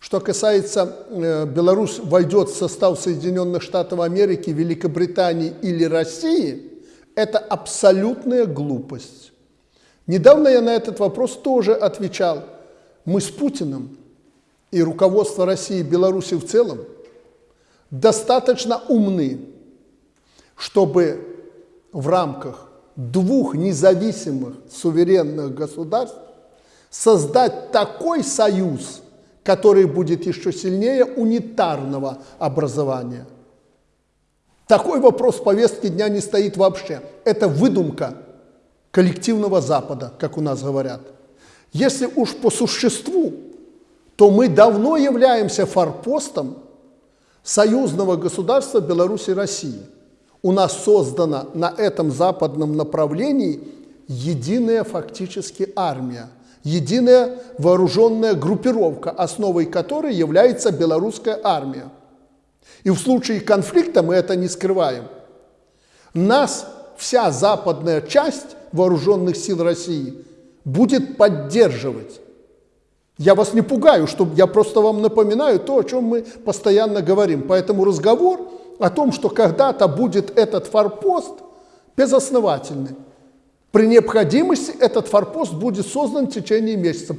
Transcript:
Что касается э, Беларусь войдет в состав Соединенных Штатов Америки, Великобритании или России, это абсолютная глупость. Недавно я на этот вопрос тоже отвечал. Мы с Путиным и руководство России и Беларуси в целом достаточно умны, чтобы в рамках двух независимых суверенных государств создать такой союз, который будет еще сильнее унитарного образования. Такой вопрос в повестке дня не стоит вообще. Это выдумка коллективного Запада, как у нас говорят. Если уж по существу, то мы давно являемся форпостом союзного государства Беларуси и России. У нас создана на этом западном направлении единая фактически армия, единая вооруженная группировка, основой которой является белорусская армия. И в случае конфликта мы это не скрываем. Нас вся западная часть вооруженных сил России будет поддерживать. Я вас не пугаю, что я просто вам напоминаю то, о чем мы постоянно говорим. Поэтому разговор о том, что когда-то будет этот форпост, безосновательный. При необходимости этот форпост будет создан в течение месяца.